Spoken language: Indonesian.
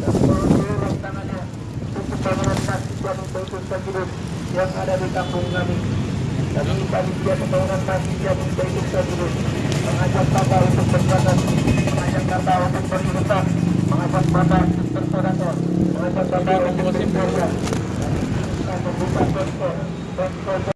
untuk pembangunan masjid Jami Baitul Sajidun yang ada di kampung kami. Kami panitia pembangunan masjid Jami Baitul Sajidun mengajak Bapak untuk berzakat, mengajak Bapak untuk berinfak, mengajak Bapak untuk bersedekah, mengajak Bapak untuk berkurban. Kami akan membuka posko